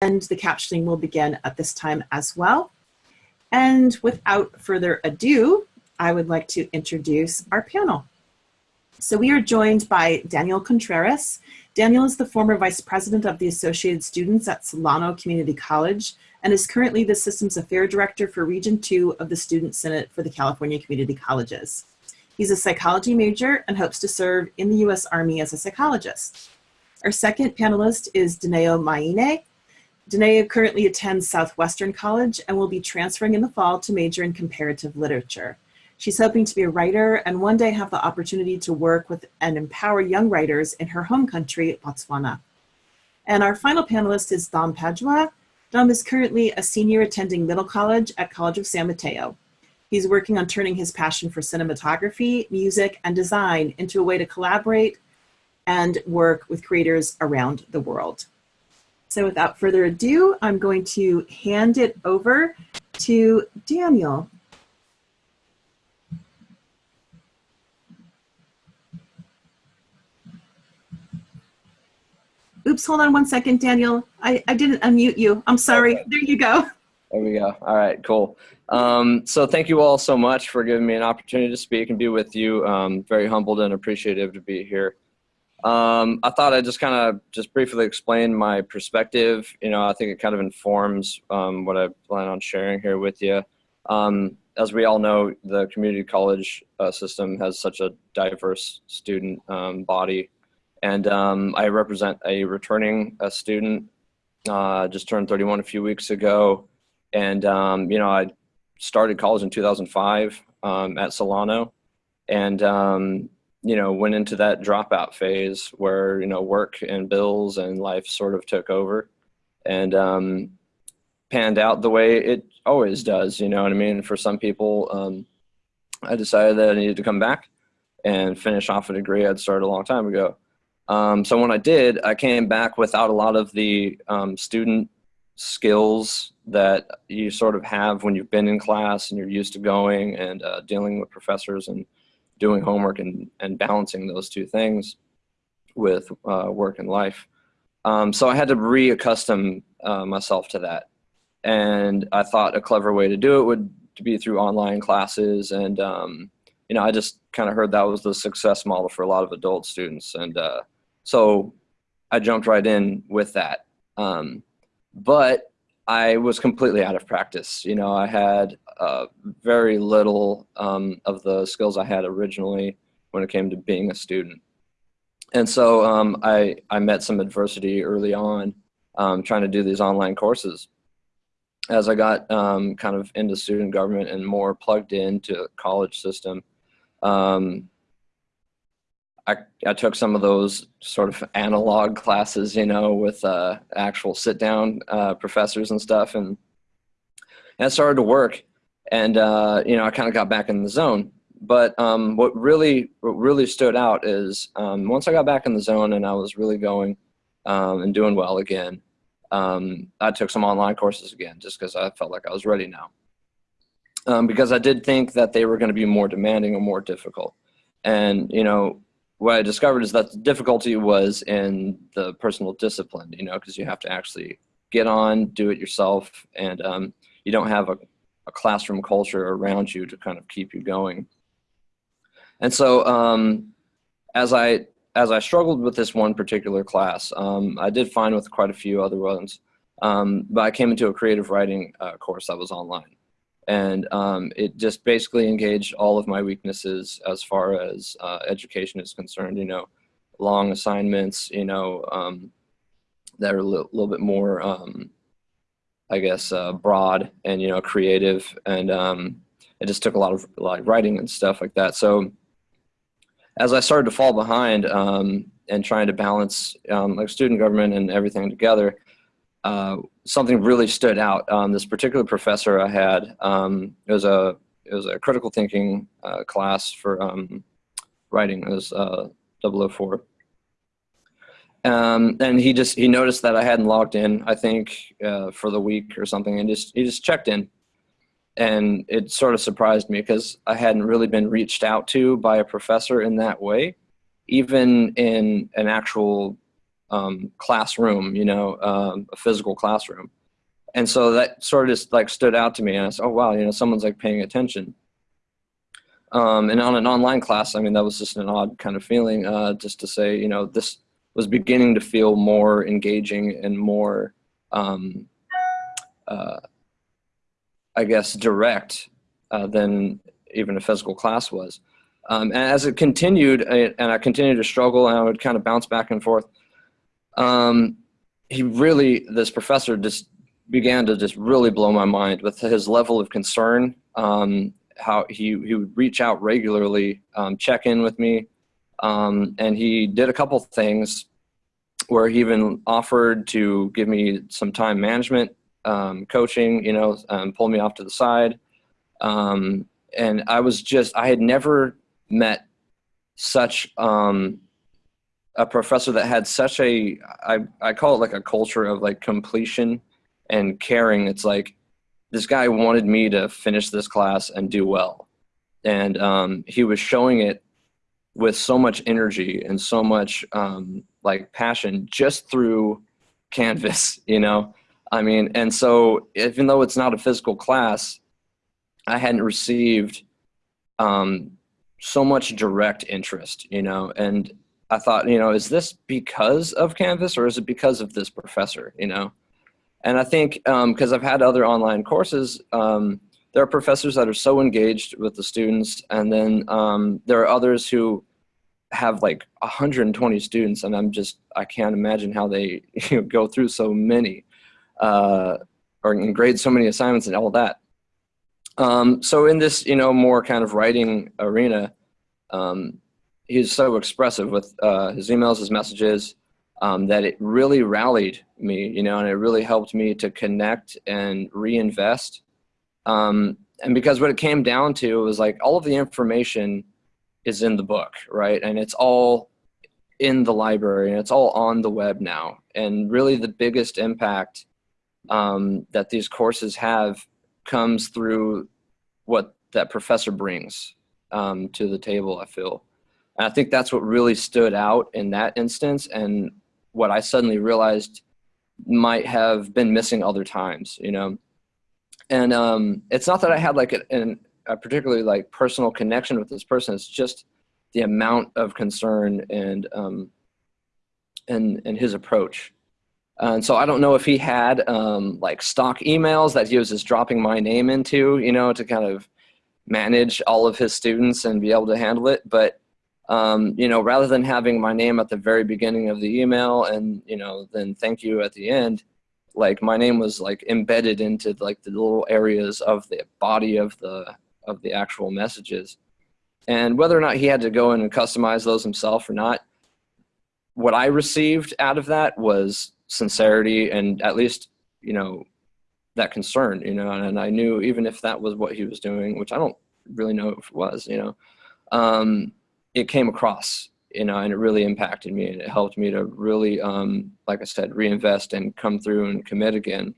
and the captioning will begin at this time as well. And without further ado, I would like to introduce our panel. So we are joined by Daniel Contreras. Daniel is the former vice president of the Associated Students at Solano Community College and is currently the Systems Affair Director for Region 2 of the Student Senate for the California Community Colleges. He's a psychology major and hopes to serve in the U.S. Army as a psychologist. Our second panelist is Daneo Maine. Daneo currently attends Southwestern College and will be transferring in the fall to major in comparative literature. She's hoping to be a writer and one day have the opportunity to work with and empower young writers in her home country, Botswana. And our final panelist is Dom Padua. Dom is currently a senior attending middle college at College of San Mateo. He's working on turning his passion for cinematography, music, and design into a way to collaborate and work with creators around the world. So without further ado, I'm going to hand it over to Daniel. Oops, hold on one second, Daniel. I, I didn't unmute you. I'm sorry. Okay. There you go. There we go. All right, cool. Um, so thank you all so much for giving me an opportunity to speak and be with you. Um, very humbled and appreciative to be here. Um, I thought I'd just kind of just briefly explain my perspective. You know, I think it kind of informs um, what I plan on sharing here with you. Um, as we all know, the community college uh, system has such a diverse student um, body. And um, I represent a returning uh, student, uh, just turned 31 a few weeks ago. And, um, you know, I started college in 2005 at Solano. And you know, went into that dropout phase where, you know, work and bills and life sort of took over and um, panned out the way it always does, you know what I mean? For some people, um, I decided that I needed to come back and finish off a degree I'd started a long time ago. Um, so when I did, I came back without a lot of the um, student skills that you sort of have when you've been in class and you're used to going and uh, dealing with professors and doing homework and, and balancing those two things with uh, work and life. Um, so I had to reaccustom uh, myself to that. And I thought a clever way to do it would be through online classes. And, um, you know, I just kind of heard that was the success model for a lot of adult students. And uh, so I jumped right in with that. Um, but I was completely out of practice. You know, I had uh, very little um, of the skills I had originally when it came to being a student. And so um, I, I met some adversity early on um, trying to do these online courses. As I got um, kind of into student government and more plugged into the college system, um, I, I took some of those sort of analog classes, you know, with uh, actual sit down uh, professors and stuff. And, and started to work. And, uh, you know, I kind of got back in the zone. But um, what really what really stood out is um, once I got back in the zone and I was really going um, and doing well again, um, I took some online courses again just because I felt like I was ready now. Um, because I did think that they were going to be more demanding or more difficult. And, you know, what I discovered is that the difficulty was in the personal discipline, you know, because you have to actually get on, do it yourself, and um, you don't have a, a, classroom culture around you to kind of keep you going. And so um, as I as I struggled with this one particular class, um, I did fine with quite a few other ones, um, but I came into a creative writing uh, course that was online and um, it just basically engaged all of my weaknesses as far as uh, education is concerned. You know, long assignments. You know, um, that are a little, bit more, um, I guess, uh, broad and you know creative, and um, it just took a lot of like writing and stuff like that. So as I started to fall behind um, and trying to balance um, like student government and everything together, uh, something really stood out. Um, this particular professor I had, um, it was a it was a critical thinking uh, class for um, writing. It was uh, 004. Um, and he just he noticed that I hadn't logged in. I think uh, for the week or something, and just he just checked in, and it sort of surprised me because I hadn't really been reached out to by a professor in that way, even in an actual um, classroom, you know, um, a physical classroom. And so that sort of just like stood out to me and I said, oh wow, you know, someone's like paying attention. Um, and on an online class, I mean, that was just an odd kind of feeling uh, just to say, you know, this was beginning to feel more engaging and more, um, uh, I guess, direct uh, than even a physical class was. Um, and as it continued, and I continued to struggle, and I would kind of bounce back and forth, um, he really, this professor just began to just really blow my mind with his level of concern, um, how he, he would reach out regularly, um, check in with me, um, and he did a couple things where he even offered to give me some time management um, coaching, you know, um, pull me off to the side. Um, and I was just, I had never met such um, a professor that had such a, I, I call it like a culture of like completion and caring. It's like, this guy wanted me to finish this class and do well. And um, he was showing it with so much energy and so much um, like passion just through Canvas, you know? I mean, and so even though it's not a physical class, I hadn't received um, so much direct interest, you know, and I thought, you know, is this because of Canvas or is it because of this professor, you know? And I think because um, I've had other online courses, um, there are professors that are so engaged with the students, and then um, there are others who have like 120 students, and I'm just I can't imagine how they you know, go through so many uh, or grade so many assignments and all that. Um, so in this, you know, more kind of writing arena, um, he's so expressive with uh, his emails, his messages, um, that it really rallied me, you know, and it really helped me to connect and reinvest. Um, and because what it came down to was like all of the information is in the book, right? And it's all in the library and it's all on the web now. And really the biggest impact um, that these courses have comes through what that professor brings um, to the table, I feel. And I think that's what really stood out in that instance and what I suddenly realized might have been missing other times, you know. And um, it's not that I had like an, a particularly like personal connection with this person. It's just the amount of concern and um, and and his approach. And so I don't know if he had um, like stock emails that he was just dropping my name into, you know, to kind of manage all of his students and be able to handle it. But um, you know, rather than having my name at the very beginning of the email and, you know, then thank you at the end, like my name was like embedded into like the little areas of the body of the, of the actual messages. And whether or not he had to go in and customize those himself or not, what I received out of that was sincerity and at least, you know, that concern, you know, and I knew even if that was what he was doing, which I don't really know if it was, you know, um, it came across, you know, and it really impacted me and it helped me to really, um, like I said, reinvest and come through and commit again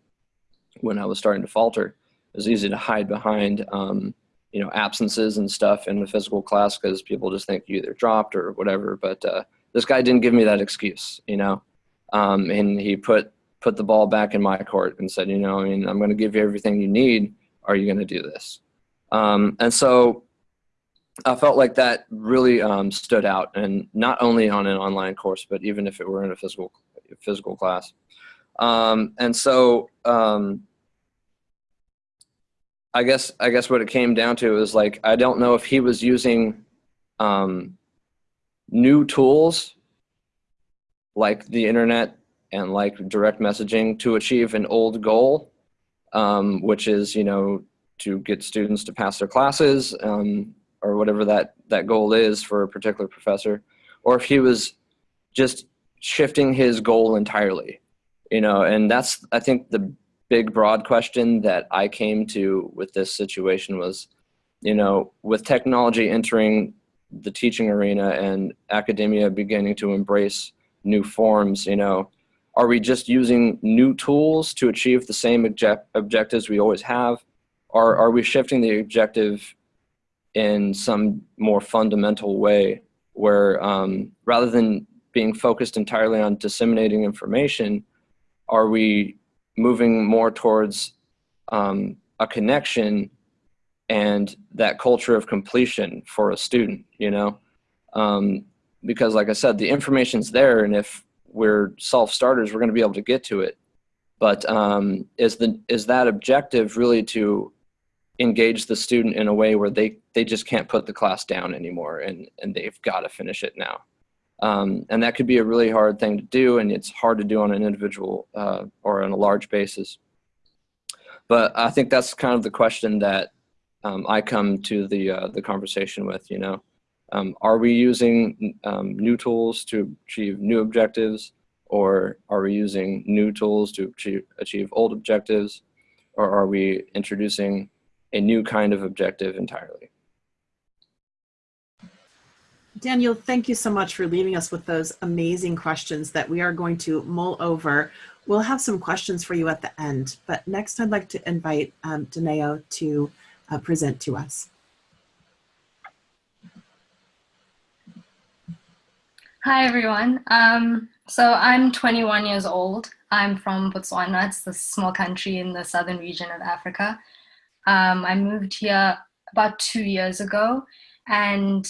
when I was starting to falter. It was easy to hide behind, um, you know, absences and stuff in the physical class because people just think you either dropped or whatever. But uh, this guy didn't give me that excuse, you know, um, and he put put the ball back in my court and said, you know, I mean, I'm going to give you everything you need. Are you going to do this? Um, and so I felt like that really um, stood out, and not only on an online course, but even if it were in a physical physical class. Um, and so um, I guess I guess what it came down to is like I don't know if he was using um, new tools like the internet and like direct messaging to achieve an old goal, um, which is you know to get students to pass their classes um, or whatever that, that goal is for a particular professor, or if he was just shifting his goal entirely, you know, and that's, I think the big broad question that I came to with this situation was, you know, with technology entering the teaching arena and academia beginning to embrace new forms, you know, are we just using new tools to achieve the same object objectives we always have? Or are we shifting the objective in some more fundamental way where um, rather than being focused entirely on disseminating information, are we moving more towards um, a connection and that culture of completion for a student, you know? Um, because like I said, the information's there and if we're self-starters, we're gonna be able to get to it. But um, is, the, is that objective really to engage the student in a way where they, they just can't put the class down anymore and, and they've gotta finish it now? Um, and that could be a really hard thing to do and it's hard to do on an individual uh, or on a large basis. But I think that's kind of the question that um, I come to the, uh, the conversation with, you know. Um, are we using um, new tools to achieve new objectives or are we using new tools to achieve, achieve old objectives or are we introducing a new kind of objective entirely? Daniel, thank you so much for leaving us with those amazing questions that we are going to mull over. We'll have some questions for you at the end, but next I'd like to invite um, to uh, present to us. Hi, everyone. Um, so I'm 21 years old. I'm from Botswana. It's a small country in the southern region of Africa. Um, I moved here about two years ago and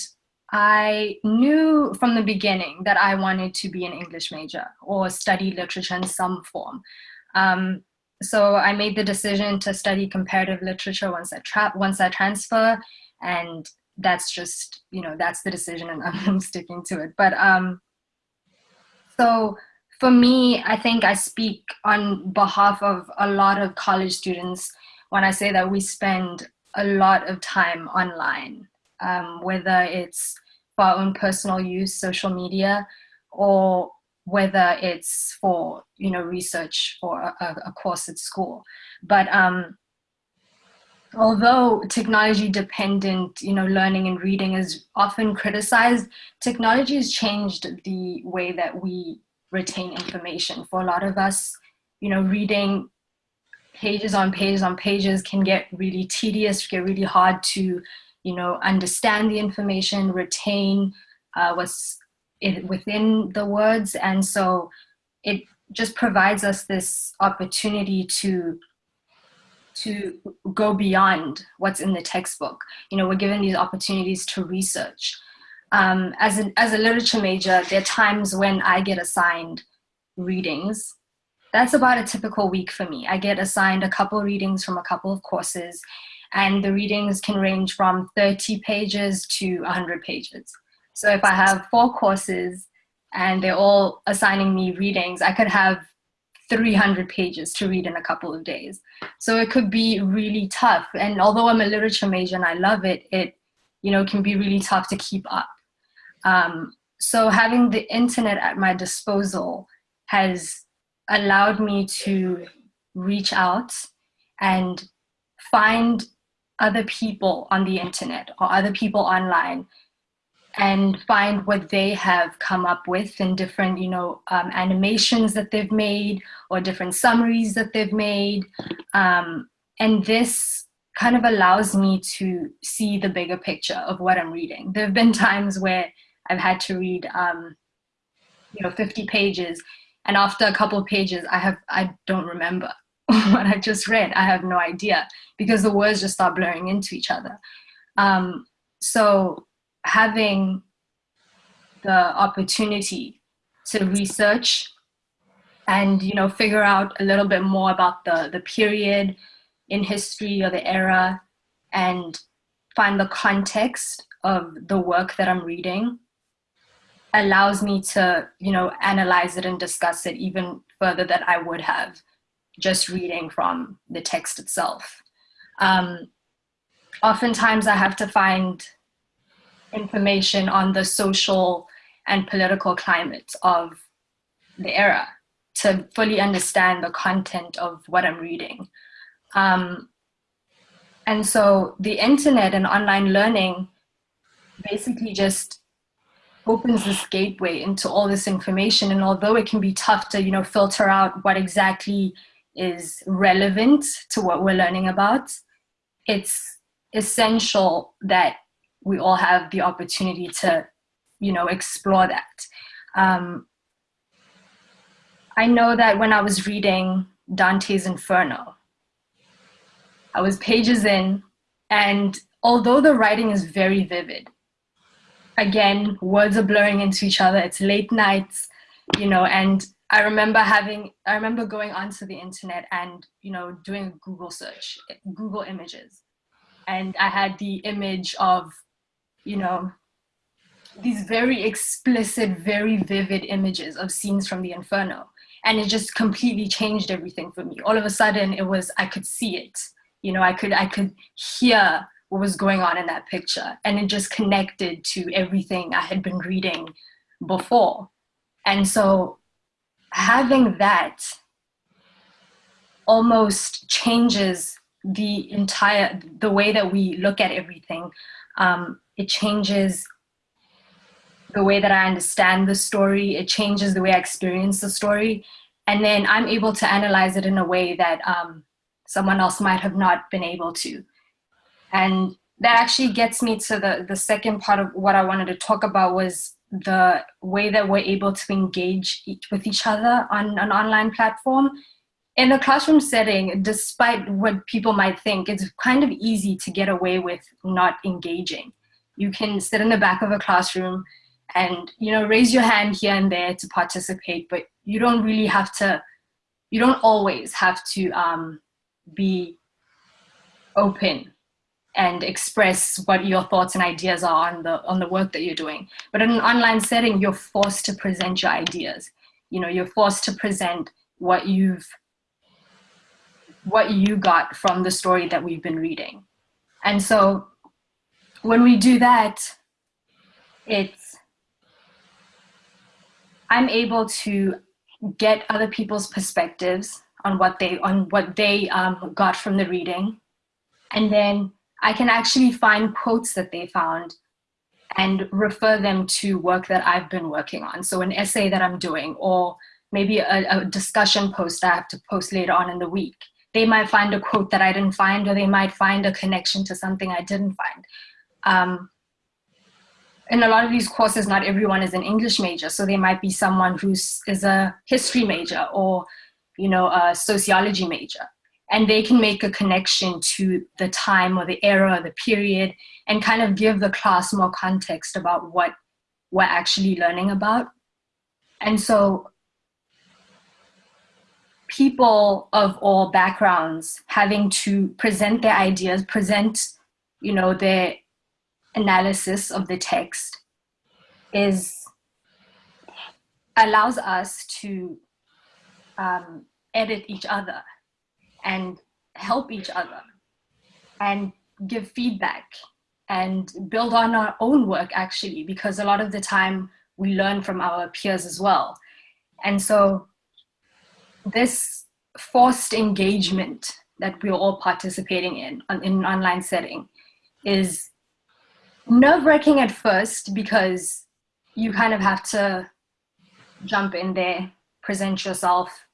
I knew from the beginning that I wanted to be an English major or study literature in some form. Um, so I made the decision to study comparative literature once I tra once I transfer, and that's just you know that's the decision, and I'm sticking to it. But um, so for me, I think I speak on behalf of a lot of college students when I say that we spend a lot of time online um, whether it's for our own personal use, social media, or whether it's for you know research or a, a course at school. But um, although technology dependent you know learning and reading is often criticized, technology has changed the way that we retain information. For a lot of us, you know, reading pages on pages on pages can get really tedious, get really hard to you know, understand the information, retain uh, what's it, within the words. And so it just provides us this opportunity to to go beyond what's in the textbook. You know, we're given these opportunities to research. Um, as, a, as a literature major, there are times when I get assigned readings. That's about a typical week for me. I get assigned a couple readings from a couple of courses and the readings can range from 30 pages to 100 pages. So if I have four courses and they're all assigning me readings, I could have 300 pages to read in a couple of days. So it could be really tough. And although I'm a literature major and I love it, it you know can be really tough to keep up. Um, so having the internet at my disposal has allowed me to reach out and find other people on the internet or other people online and find what they have come up with in different, you know, um, animations that they've made or different summaries that they've made. Um, and this kind of allows me to see the bigger picture of what I'm reading. There have been times where I've had to read, um, you know, 50 pages and after a couple of pages, I have, I don't remember what I just read. I have no idea because the words just start blurring into each other. Um, so having the opportunity to research and you know figure out a little bit more about the the period in history or the era and find the context of the work that I'm reading allows me to you know analyze it and discuss it even further than I would have just reading from the text itself. Um, oftentimes I have to find information on the social and political climate of the era to fully understand the content of what I'm reading. Um, and so the internet and online learning basically just opens this gateway into all this information. And although it can be tough to, you know, filter out what exactly is relevant to what we're learning about, it's essential that we all have the opportunity to, you know, explore that. um, I know that when I was reading Dante's Inferno, I was pages in, and although the writing is very vivid, again, words are blurring into each other. It's late nights, you know, and I remember having, I remember going onto the internet and, you know, doing a Google search, Google images. And I had the image of, you know, these very explicit, very vivid images of scenes from the Inferno. And it just completely changed everything for me. All of a sudden it was, I could see it. You know, I could, I could hear what was going on in that picture. And it just connected to everything I had been reading before. And so having that almost changes the entire, the way that we look at everything. Um, it changes the way that I understand the story. It changes the way I experience the story. And then I'm able to analyze it in a way that um, someone else might have not been able to. And that actually gets me to the, the second part of what I wanted to talk about was the way that we're able to engage with each other on an online platform. In a classroom setting, despite what people might think, it's kind of easy to get away with not engaging. You can sit in the back of a classroom and you know raise your hand here and there to participate, but you don't really have to, you don't always have to um, be open and express what your thoughts and ideas are on the on the work that you're doing. But in an online setting, you're forced to present your ideas. You know, you're forced to present what you've what you got from the story that we've been reading. And so when we do that, it's I'm able to get other people's perspectives on what they on what they um, got from the reading, and then I can actually find quotes that they found and refer them to work that I've been working on. So an essay that I'm doing or maybe a, a, discussion post that I have to post later on in the week. They might find a quote that I didn't find or they might find a connection to something I didn't find. Um, in a lot of these courses, not everyone is an English major. So there might be someone who is a history major or you know, a sociology major and they can make a connection to the time or the era or the period and kind of give the class more context about what we're actually learning about. And so people of all backgrounds having to present their ideas, present, you know, their analysis of the text is allows us to um, edit each other and help each other and give feedback and build on our own work actually because a lot of the time we learn from our peers as well. And so this forced engagement that we're all participating in in an online setting is nerve-wracking at first because you kind of have to jump in there present yourself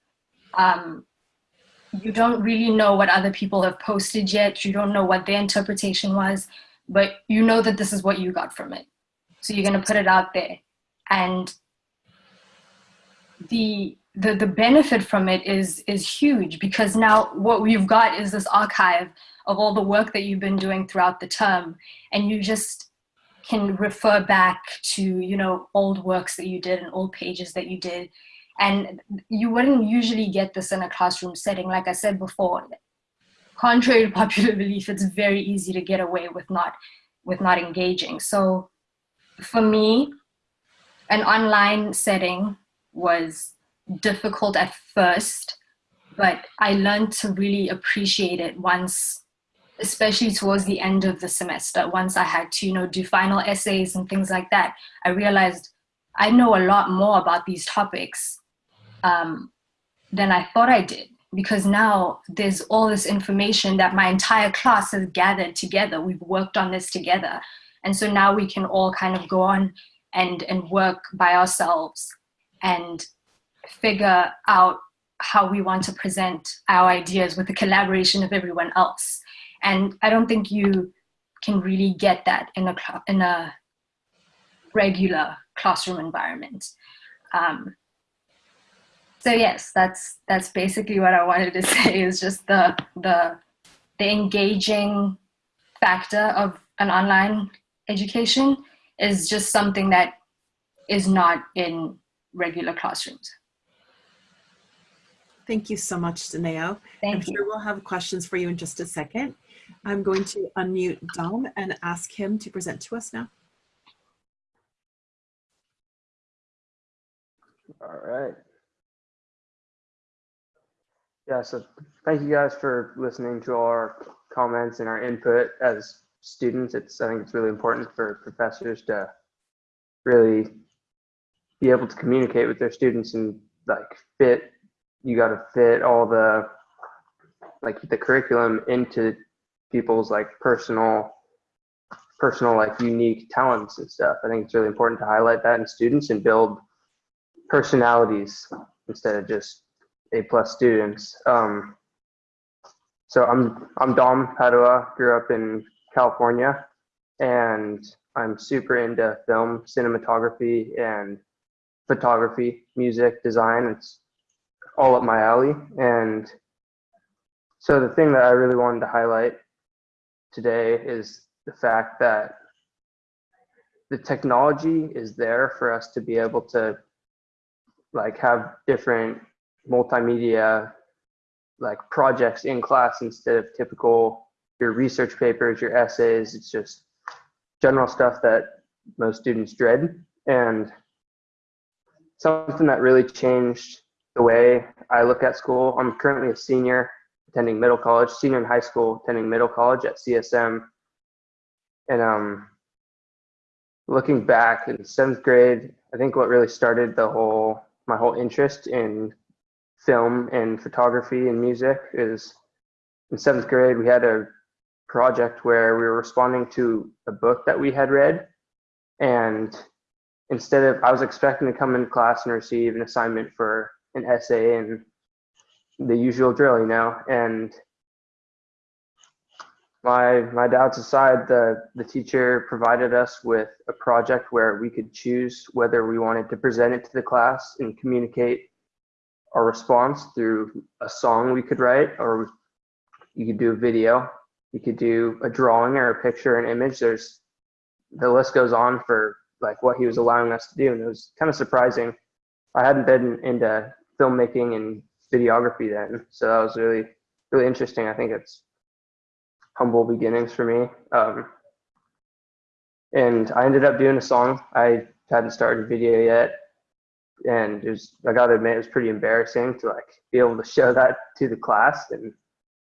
um, you don't really know what other people have posted yet. You don't know what their interpretation was, but you know that this is what you got from it. So you're going to put it out there. And the, the, the benefit from it is, is huge because now what we've got is this archive of all the work that you've been doing throughout the term. And you just can refer back to, you know, old works that you did and old pages that you did and you wouldn't usually get this in a classroom setting. Like I said before, contrary to popular belief, it's very easy to get away with not, with not engaging. So for me, an online setting was difficult at first, but I learned to really appreciate it once, especially towards the end of the semester, once I had to, you know, do final essays and things like that. I realized I know a lot more about these topics um, than I thought I did because now there's all this information that my entire class has gathered together. We've worked on this together. And so now we can all kind of go on and, and work by ourselves and figure out how we want to present our ideas with the collaboration of everyone else. And I don't think you can really get that in a, in a regular classroom environment. Um, so yes, that's that's basically what I wanted to say. Is just the the the engaging factor of an online education is just something that is not in regular classrooms. Thank you so much, Daneo. Thank I'm you. sure we'll have questions for you in just a second. I'm going to unmute Dom and ask him to present to us now. All right. Yeah, so thank you guys for listening to our comments and our input as students. It's I think it's really important for professors to really be able to communicate with their students and like fit you got to fit all the like the curriculum into people's like personal personal like unique talents and stuff. I think it's really important to highlight that in students and build personalities instead of just A plus students. Um, so I'm I'm Dom Padua, grew up in California, and I'm super into film, cinematography, and photography, music, design. It's all up my alley. And so the thing that I really wanted to highlight today is the fact that the technology is there for us to be able to like have different multimedia like projects in class instead of typical your research papers, your essays. It's just general stuff that most students dread. And something that really changed the way I look at school. I'm currently a senior attending middle college, senior in high school attending middle college at CSM. And um, looking back in seventh grade, I think what really started the whole my whole interest in film and photography and music is in seventh grade we had a project where we were responding to a book that we had read. And instead of i was expecting to come in class and receive an assignment for an essay and the usual drill you know? And my my doubts aside the the teacher provided us with a project where we could choose whether we wanted to present it to the class and communicate our response through a song we could write or you could do a video you could do a drawing or a picture an image there's the list goes on for like what he was allowing us to do and it was kind of surprising i hadn't been into filmmaking and videography then so that was really really interesting i think it's humble beginnings for me. Um, and I ended up doing a song. I hadn't started video yet. And it was, I gotta admit, it was pretty embarrassing to like be able to show that to the class and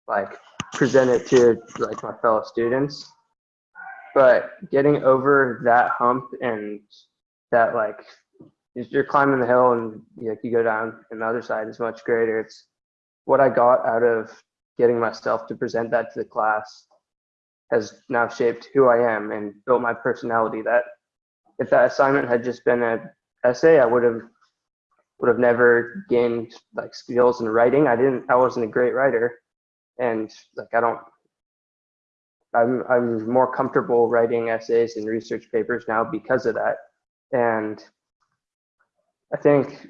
like present it to like my fellow students. But getting over that hump and that like you're climbing the hill and like you go down and the other side is much greater. It's what I got out of getting myself to present that to the class has now shaped who I am and built my personality. That if that assignment had just been an essay, I would have would have never gained like skills in writing. I didn't. I wasn't a great writer, and like I don't. I'm I'm more comfortable writing essays and research papers now because of that, and I think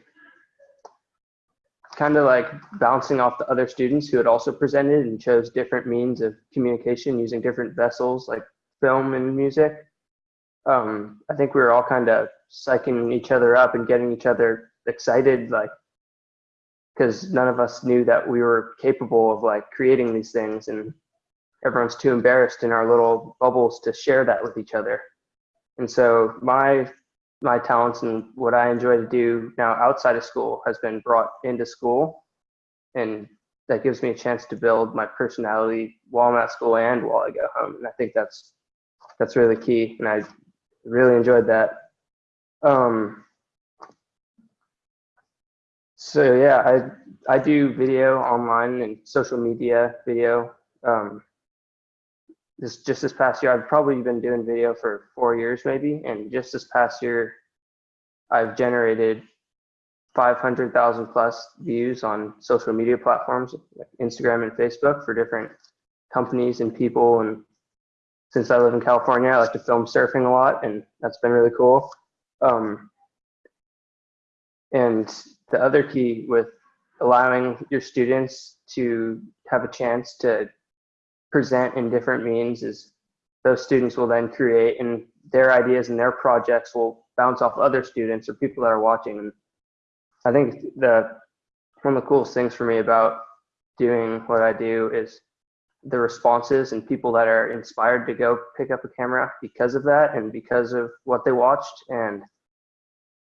kind of like bouncing off the other students who had also presented and chose different means of communication using different vessels like film and music. Um, I think we were all kind of psyching each other up and getting each other excited, like, because none of us knew that we were capable of like creating these things and everyone's too embarrassed in our little bubbles to share that with each other. And so my my talents and what I enjoy to do now outside of school has been brought into school. And that gives me a chance to build my personality while I'm at school and while I go home. And I think that's that's really key. And I really enjoyed that. Um, so yeah, I I do video online and social media video. Um, this just this past year, I've probably been doing video for four years maybe, and just this past year, I've generated 500,000 plus views on social media platforms like Instagram and Facebook for different companies and people. And since I live in California, I like to film surfing a lot, and that's been really cool. Um, And the other key with allowing your students to have a chance to present in different means is those students will then create and their ideas and their projects will bounce off other students or people that are watching. And I think the one of the coolest things for me about doing what I do is the responses and people that are inspired to go pick up a camera because of that and because of what they watched. And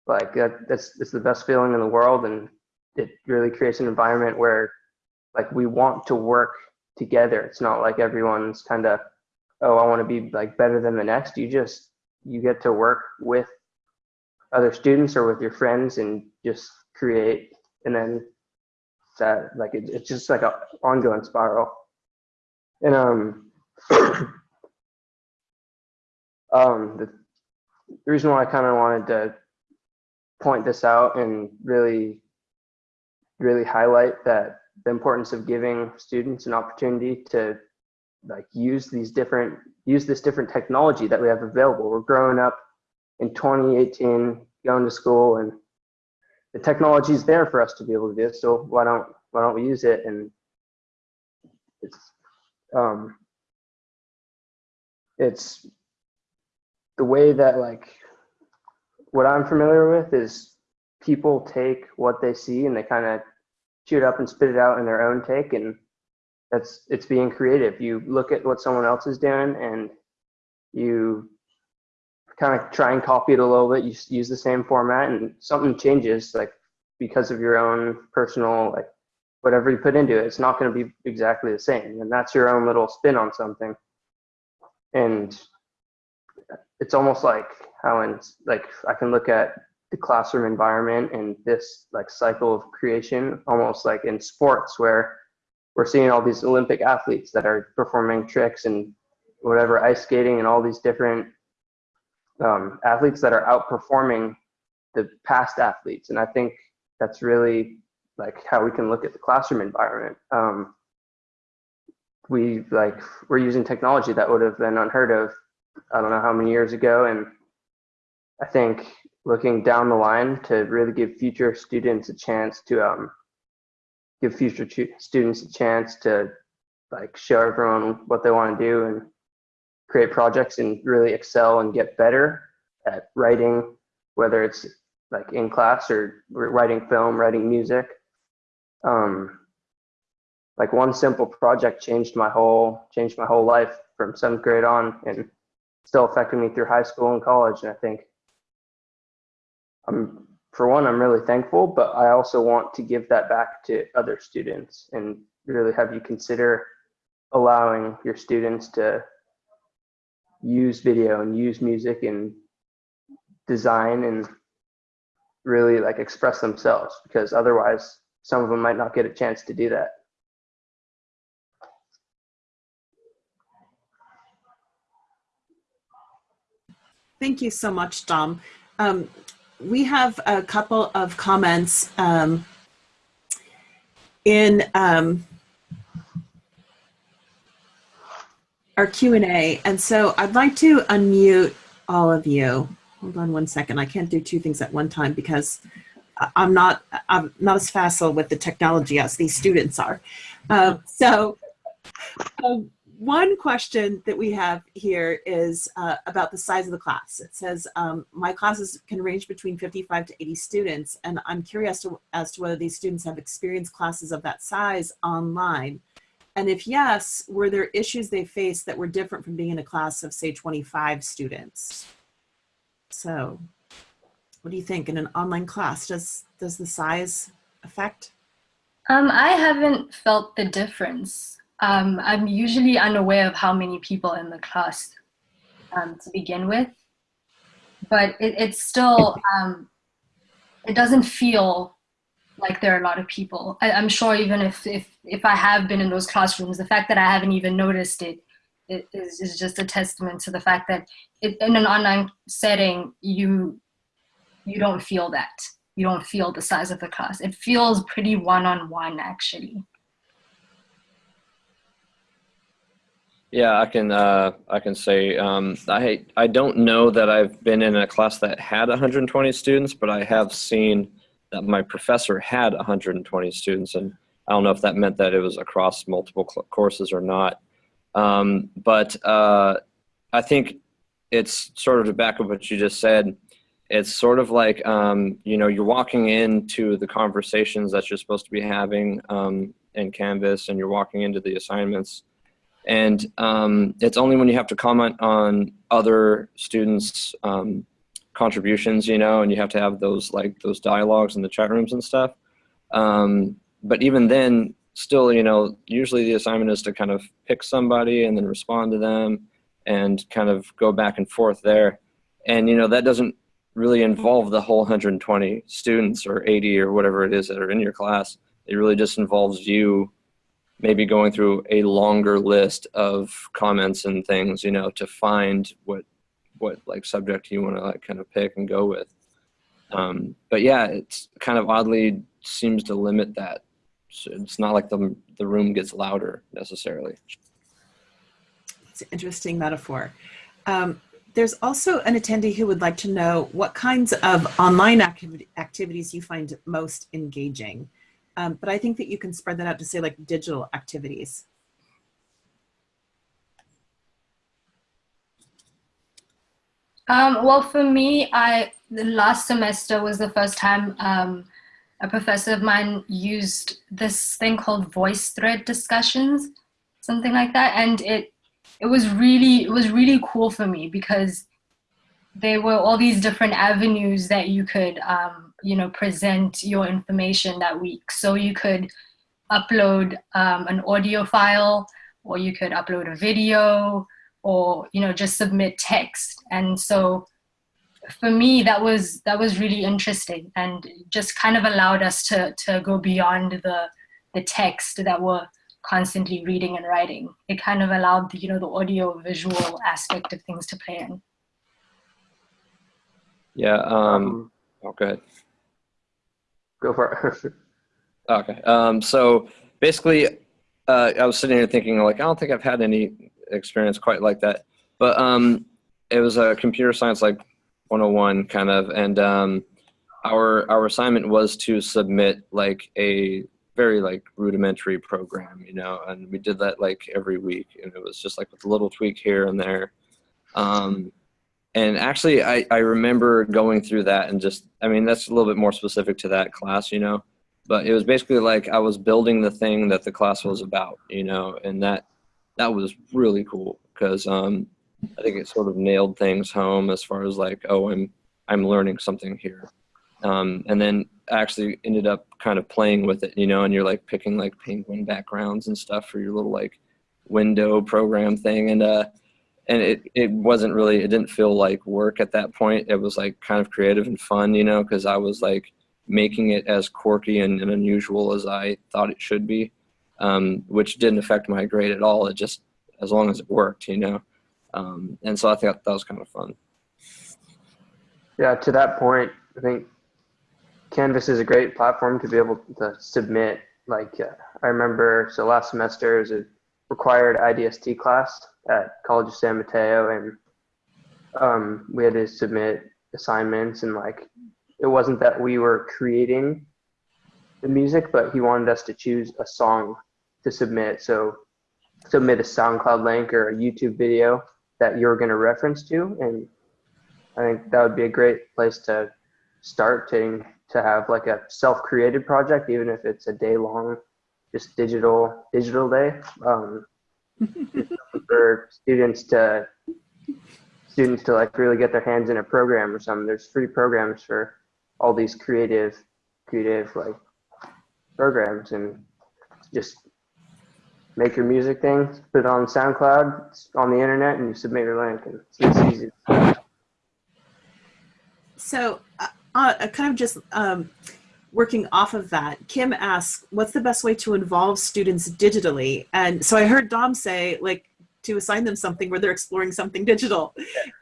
like that, that's it's the best feeling in the world. And it really creates an environment where like we want to work together. It's not like everyone's kind of oh i want to be like better than the next. You just you get to work with other students or with your friends and just create. And then that like it, it's just like a ongoing spiral and um um the, the reason why i kind of wanted to point this out and really really highlight that the importance of giving students an opportunity to like use these different use this different technology that we have available. We're growing up in 2018 going to school and the technology is there for us to be able to do so why don't why don't we use it? And it's um it's the way that like what i'm familiar with is people take what they see and they kind of chew it up and spit it out in their own take and that's it's being creative. You look at what someone else is doing and you kind of try and copy it a little bit you use the same format and something changes like because of your own personal like whatever you put into it it's not going to be exactly the same. And that's your own little spin on something. And it's almost like how in like i can look at the classroom environment and this like cycle of creation almost like in sports where we're seeing all these olympic athletes that are performing tricks and whatever ice skating and all these different um, athletes that are outperforming the past athletes. And i think that's really like how we can look at the classroom environment um, we like we're using technology that would have been unheard of i don't know how many years ago and i think looking down the line to really give future students a chance to um, give future students a chance to like show everyone what they want to do and create projects and really excel and get better at writing, whether it's like in class or writing film, writing music. Um, like one simple project changed my whole changed my whole life from seventh grade on and still affected me through high school and college. And I think I'm for one, I'm really thankful, but I also want to give that back to other students and really have you consider allowing your students to use video and use music and design and really like express themselves because otherwise some of them might not get a chance to do that. Thank you so much, Dom. Um, we have a couple of comments um, in um, our Q&A. And so I'd like to unmute all of you. Hold on one second. I can't do two things at one time because I'm not, I'm not as facile with the technology as these students are. Uh, so um, one question that we have here is uh, about the size of the class. It says, um, my classes can range between 55 to 80 students, and I'm curious to, as to whether these students have experienced classes of that size online. And if yes, were there issues they faced that were different from being in a class of say 25 students? So what do you think in an online class? Does, does the size affect? Um, I haven't felt the difference um, I'm usually unaware of how many people in the class um, to begin with, but it, it's still, um, it doesn't feel like there are a lot of people. I, am sure even if, if, if I have been in those classrooms, the fact that I haven't even noticed it, it is, is just a testament to the fact that it, in an online setting, you, you don't feel that. You don't feel the size of the class. It feels pretty one-on-one -on -one, actually. Yeah, I can. Uh, I can say um, I I don't know that I've been in a class that had 120 students, but I have seen that my professor had 120 students, and I don't know if that meant that it was across multiple courses or not. Um, but uh, I think it's sort of to back up what you just said. It's sort of like um, you know you're walking into the conversations that you're supposed to be having um, in Canvas, and you're walking into the assignments, and um, it's only when you have to comment on other students' um, contributions, you know, and you have to have those like those dialogues in the chat rooms and stuff. Um, but even then, still, you know, usually the assignment is to kind of pick somebody and then respond to them and kind of go back and forth there. And, you know, that doesn't really involve the whole 120 students or 80 or whatever it is that are in your class. It really just involves you maybe going through a longer list of comments and things, you know, to find what what like subject you want to like kind of pick and go with. Um, but yeah, it's kind of oddly seems to limit that. So it's not like the the room gets louder necessarily. It's an interesting metaphor. Um, there's also an attendee who would like to know what kinds of online activity, activities you find most engaging. Um, but I think that you can spread that out to say like digital activities. Um, well, for me, I the last semester was the first time um, a professor of mine used this thing called VoiceThread discussions, something like that, and it it was really it was really cool for me because there were all these different avenues that you could um, you know present your information that week. So you could upload um, an audio file, or you could upload a video, or you know just submit text and so for me that was that was really interesting and just kind of allowed us to to go beyond the the text that we're constantly reading and writing. It kind of allowed the you know the audio visual aspect of things to play in. Yeah um oh go ahead. go for it. Okay. Um so basically uh, I was sitting here thinking like I don't think I've had any experience quite like that. But um, it was a computer science like 101 kind of, and um, our our assignment was to submit like a very like rudimentary program, you know, and we did that like every week, and it was just like with a little tweak here and there. Um, and actually, I, I remember going through that and just, I mean, that's a little bit more specific to that class, you know, but it was basically like I was building the thing that the class was about, you know, and that that was really cool because um, I think it sort of nailed things home as far as like, oh, I'm I'm learning something here, um, and then actually ended up kind of playing with it, you know, and you're like picking like penguin backgrounds and stuff for your little like window program thing, and uh, and it it wasn't really it didn't feel like work at that point. It was like kind of creative and fun, you know, because I was like making it as quirky and, and unusual as I thought it should be um, which didn't affect my grade at all. It just, as long as it worked, you know. Um, and so I thought that was kind of fun. Yeah, to that point, I think Canvas is a great platform to be able to submit. Like, uh, I remember, so last semester is a required IDST class at College of San Mateo, and um, we had to submit assignments, and like, it wasn't that we were creating the music, but he wanted us to choose a song to submit. So submit a SoundCloud link or a YouTube video that you're going to reference to. And I think that would be a great place to start to, to have like a self-created project, even if it's a day long, just digital, digital day. Um, for students to students to like really get their hands in a program or something. There's free programs for all these creative, creative like programs and just make your music thing, put it on SoundCloud, on the internet, and you submit your link, and it's, it's easy. So, uh, uh, kind of just um, working off of that, Kim asks, what's the best way to involve students digitally? And so I heard Dom say, like, to assign them something where they're exploring something digital.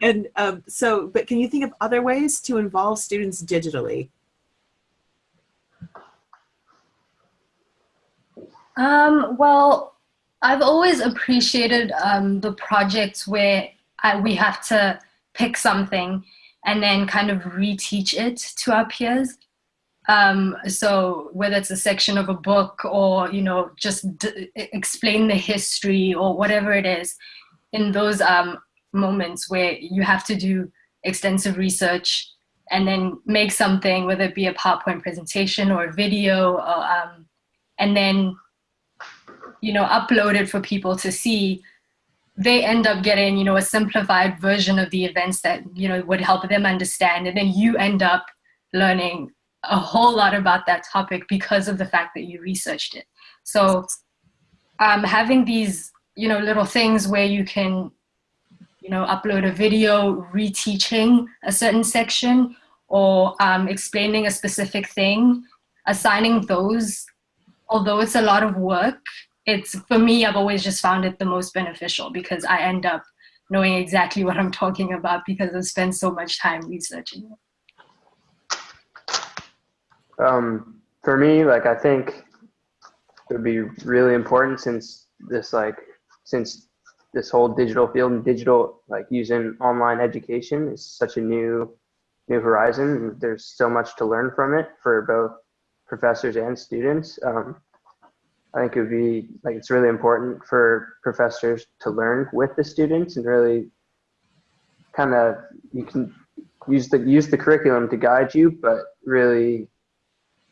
And um, so, but can you think of other ways to involve students digitally? Um, well, I've always appreciated um, the projects where I, we have to pick something and then kind of reteach it to our peers. Um, so whether it's a section of a book or, you know, just explain the history or whatever it is, in those um, moments where you have to do extensive research and then make something, whether it be a PowerPoint presentation or a video, or, um, and then, you know, upload it for people to see, they end up getting, you know, a simplified version of the events that, you know, would help them understand. And then you end up learning a whole lot about that topic because of the fact that you researched it. So um, having these, you know, little things where you can, you know, upload a video reteaching a certain section or um, explaining a specific thing, assigning those, although it's a lot of work, it's for me, I've always just found it the most beneficial because I end up knowing exactly what I'm talking about because I've spent so much time researching it. Um, for me, like I think it would be really important since this like since this whole digital field and digital like using online education is such a new new horizon. There's so much to learn from it for both professors and students. Um, I think it would be like it's really important for professors to learn with the students and really kind of you can use the use the curriculum to guide you, but really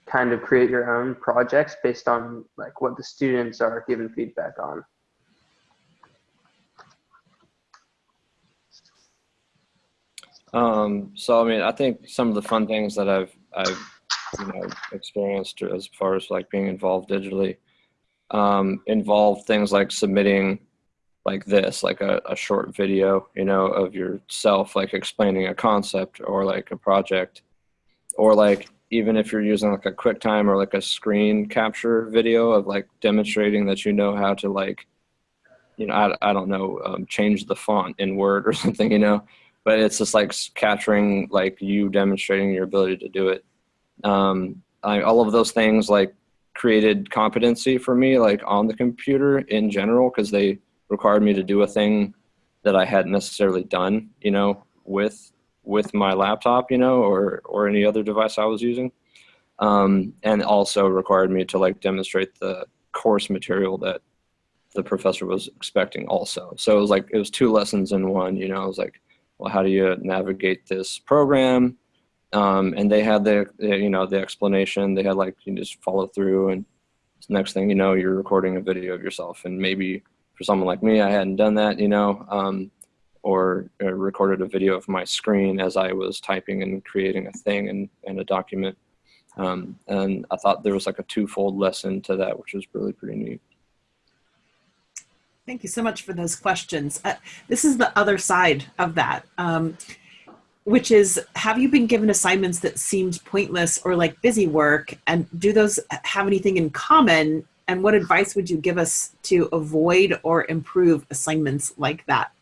kind of create your own projects based on like what the students are given feedback on. Um, so I mean, I think some of the fun things that I've I've you know experienced as far as like being involved digitally um, involve things like submitting like this, like a, a short video, you know, of yourself, like explaining a concept or like a project, or like even if you're using like a QuickTime or like a screen capture video of like demonstrating that you know how to like, you know, I, I don't know, um, change the font in Word or something, you know, but it's just like capturing like you demonstrating your ability to do it. Um, I, all of those things like created competency for me like on the computer in general because they required me to do a thing that I hadn't necessarily done, you know, with with my laptop, you know, or or any other device I was using, um, and also required me to like demonstrate the course material that the professor was expecting also. So it was like it was two lessons in one, you know. I was like, well, how do you navigate this program? Um, and they had the, you know, the explanation. They had like, you just follow through and next thing you know, you're recording a video of yourself. And maybe for someone like me, I hadn't done that, you know, um, or, or, recorded a video of my screen as I was typing and creating a thing and, and a document. Um, and I thought there was like a twofold lesson to that, which was really pretty neat. Thank you so much for those questions. Uh, this is the other side of that. Um, which is have you been given assignments that seemed pointless or like busy work? And do those have anything in common? And what advice would you give us to avoid or improve assignments like that?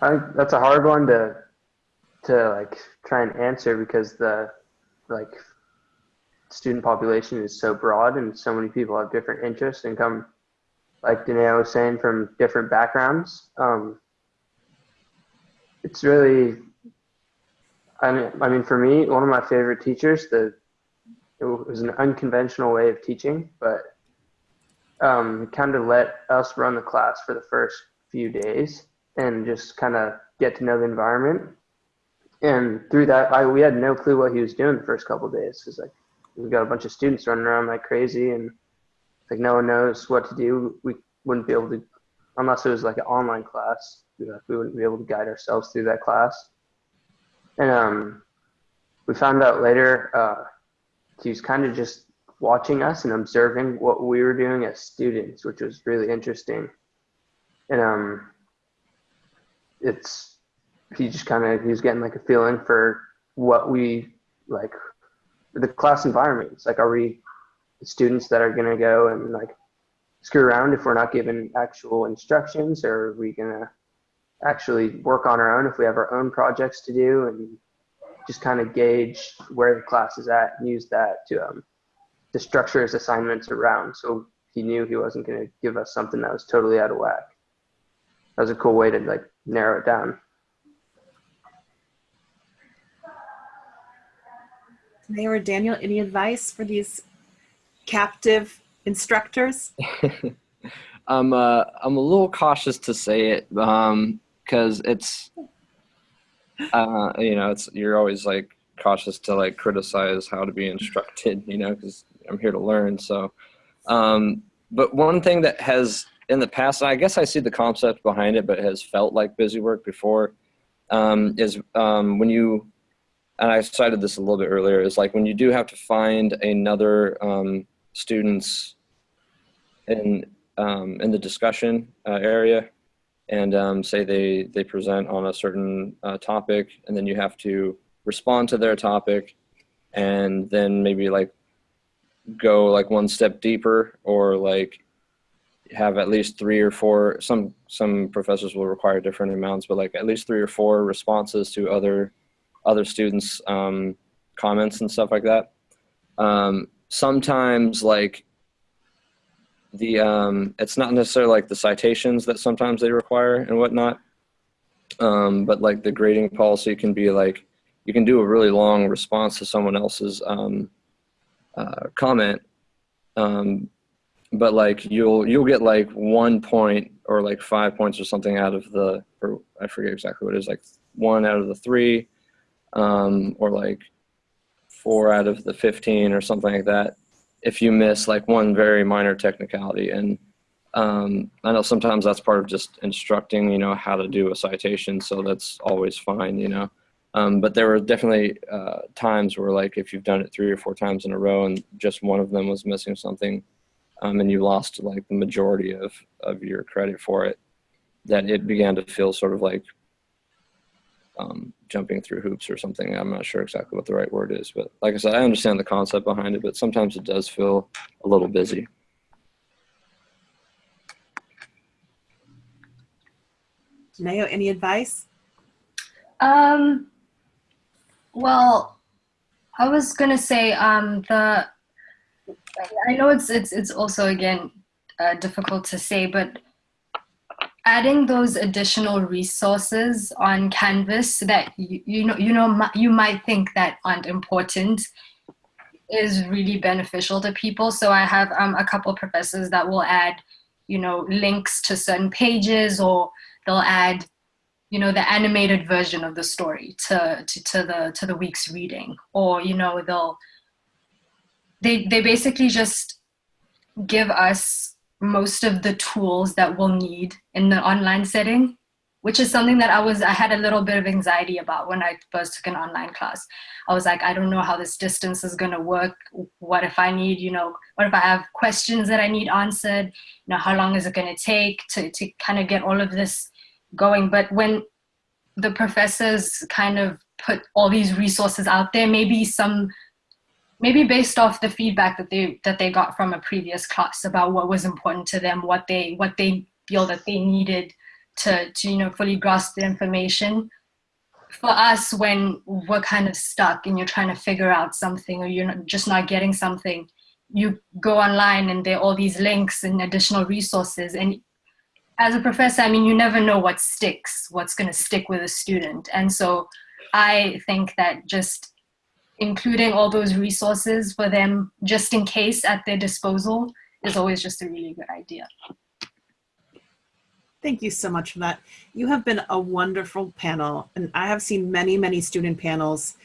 I that's a hard one to to like try and answer because the like student population is so broad and so many people have different interests and come like Danae was saying, from different backgrounds. Um, it's really, I mean, I mean, for me, one of my favorite teachers, the it was an unconventional way of teaching, but um, kind of let us run the class for the first few days and just kind of get to know the environment. And through that, I, we had no clue what he was doing the first couple days. Cause like we got a bunch of students running around like crazy and like no one knows what to do. We wouldn't be able to, unless it was like an online class, we wouldn't be able to guide ourselves through that class. And um, we found out later uh, he was kind of just watching us and observing what we were doing as students, which was really interesting. And um, it's he just kind of he was getting like a feeling for what we like the class environment. It's like, are we students that are going to go and like screw around if we're not given actual instructions or are we going to actually work on our own if we have our own projects to do and just kind of gauge where the class is at and use that to um, to structure his assignments around. So he knew he wasn't going to give us something that was totally out of whack. That was a cool way to like narrow it down. Mayor or Daniel, any advice for these captive instructors? I'm uh, I'm a little cautious to say it because it's uh, you know it's you're always like cautious to like criticize how to be instructed you know because I'm here to learn so um, but one thing that has in the past I guess I see the concept behind it but has felt like busy work before um, is um, when you and I cited this a little bit earlier is like when you do have to find another um, student's in um, in the discussion uh, area and um, say they they present on a certain uh, topic and then you have to respond to their topic and then maybe like go like one step deeper or like have at least three or four some some professors will require different amounts but like at least three or four responses to other other students um, comments and stuff like that. Um, sometimes like the um, it's not necessarily like the citations that sometimes they require and whatnot um, but like the grading policy can be like you can do a really long response to someone else's um, uh, comment um, but like you'll you'll get like one point or like five points or something out of the or I forget exactly what it is like one out of the three um, or like four out of the 15 or something like that if you miss like one very minor technicality and um, I know sometimes that's part of just instructing, you know, how to do a citation. So that's always fine, you know. Um, but there were definitely uh, times where like if you've done it three or four times in a row and just one of them was missing something um, and you lost like the majority of, of your credit for it, that it began to feel sort of like um, jumping through hoops or something. I'm not sure exactly what the right word is, but like I said, I understand the concept behind it, but sometimes it does feel a little busy. Nao, any advice? Um, well, I was gonna say um, the. I know it's it's it's also again uh, difficult to say, but adding those additional resources on Canvas that you, you know you know you might think that aren't important is really beneficial to people. So I have um, a couple professors that will add, you know, links to certain pages, or they'll add, you know, the animated version of the story to to, to the to the week's reading, or you know, they'll they they basically just give us most of the tools that we'll need in the online setting which is something that I was I had a little bit of anxiety about when I first took an online class. I was like, I don't know how this distance is gonna work. What if I need, you know, what if I have questions that I need answered? You know, how long is it gonna take to to kind of get all of this going? But when the professors kind of put all these resources out there, maybe some maybe based off the feedback that they that they got from a previous class about what was important to them, what they what they feel that they needed to to you know fully grasp the information. For us, when we're kind of stuck and you're trying to figure out something or you're not, just not getting something, you go online and there are all these links and additional resources. And as a professor, I mean, you never know what sticks, what's going to stick with a student. And so I think that just including all those resources for them just in case at their disposal is always just a really good idea. Thank you so much for that. You have been a wonderful panel and I have seen many, many student panels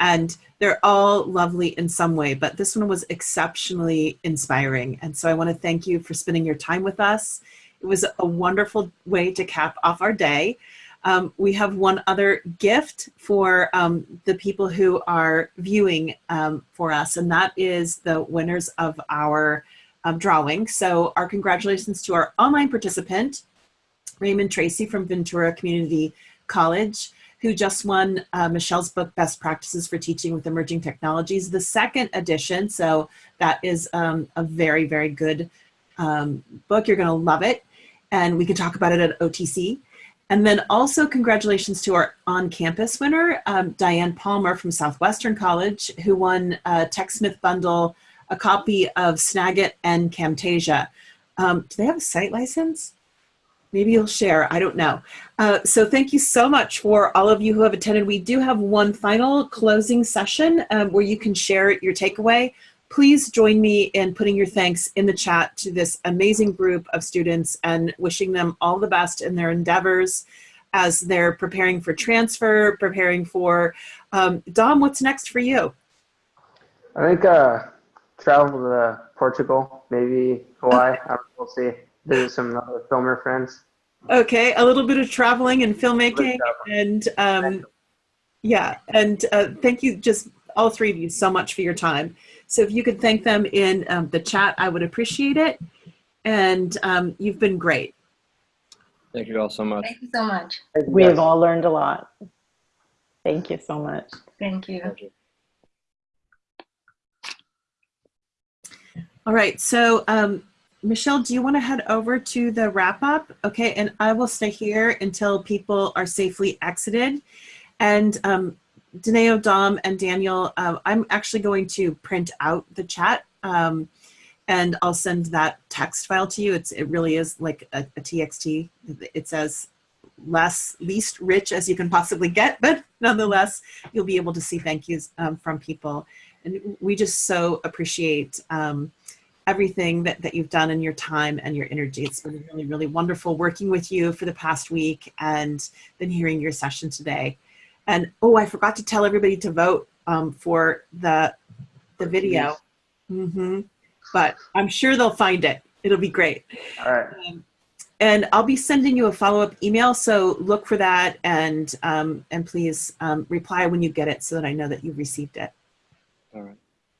and they're all lovely in some way, but this one was exceptionally inspiring. And so I wanna thank you for spending your time with us. It was a wonderful way to cap off our day. Um, we have one other gift for um, the people who are viewing um, for us, and that is the winners of our drawing. So our congratulations to our online participant, Raymond Tracy from Ventura Community College, who just won uh, Michelle's book, Best Practices for Teaching with Emerging Technologies, the second edition. So that is um, a very, very good um, book. You're gonna love it. And we can talk about it at OTC. And then also congratulations to our on-campus winner, um, Diane Palmer from Southwestern College, who won a TechSmith bundle, a copy of Snagit and Camtasia. Um, do they have a site license? maybe you'll share. I don't know. Uh, so thank you so much for all of you who have attended. We do have one final closing session um, where you can share your takeaway. Please join me in putting your thanks in the chat to this amazing group of students and wishing them all the best in their endeavors as they're preparing for transfer, preparing for, um, Dom, what's next for you? I think uh, travel to Portugal, maybe Hawaii. Know, we'll see. Visit some other filmer friends. Okay, a little bit of traveling and filmmaking, and um, yeah, and uh, thank you, just all three of you, so much for your time. So if you could thank them in um, the chat, I would appreciate it. And um, you've been great. Thank you all so much. Thank you so much. We have all learned a lot. Thank you so much. Thank you. Thank you. All right, so um, Michelle, do you want to head over to the wrap up? Okay, and I will stay here until people are safely exited. And um, Daneo, Dom, and Daniel, uh, I'm actually going to print out the chat um, and I'll send that text file to you. It's It really is like a, a TXT. It says less, least rich as you can possibly get, but nonetheless, you'll be able to see thank yous um, from people. And we just so appreciate um, everything that, that you've done in your time and your energy. It's been really, really wonderful working with you for the past week and then hearing your session today. And oh, I forgot to tell everybody to vote um, for the the video. Mm -hmm. But I'm sure they'll find it. It'll be great. All right. Um, and I'll be sending you a follow-up email, so look for that and um, and please um, reply when you get it so that I know that you've received it. All right.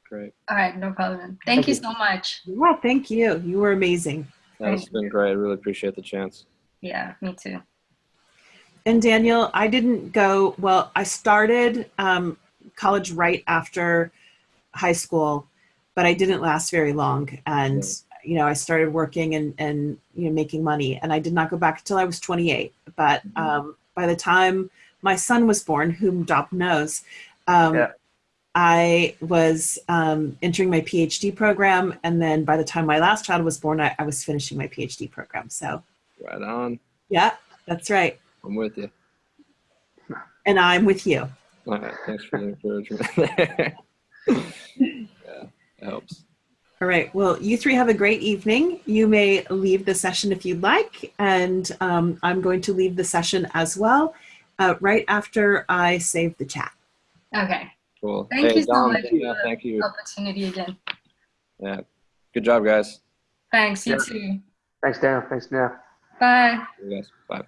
Great. All right, no problem. Thank, Thank you you. so much. Yeah, thank you. You were amazing. That's been great. I really appreciate the chance. Yeah, me too. And Daniel, I didn't go, well, I started um, college right after high school, but I didn't last very long. And, you know, I started working and, and, you know, making money and I did not go back until I was 28. But um, by the time my son was born, whom Dom knows, um, Yeah. I was um, entering my PhD program. And then by the time my last child was born, I, I was finishing my PhD program. So Right on. yeah, that's right. I'm with you. And I'm with you. All right. Thanks for the encouragement. yeah, it helps. All right. Well, you three have a great evening. You may leave the session if you'd like, and um, I'm going to leave the session as well uh, right after I save the chat. Okay. Cool. Thank hey, you so Dom, much yeah, for thank you. Opportunity again. Yeah. Good job, guys. Thanks. You Yeah. too. Thanks, Dan. Thanks, Dan. Bye. You guys. Bye.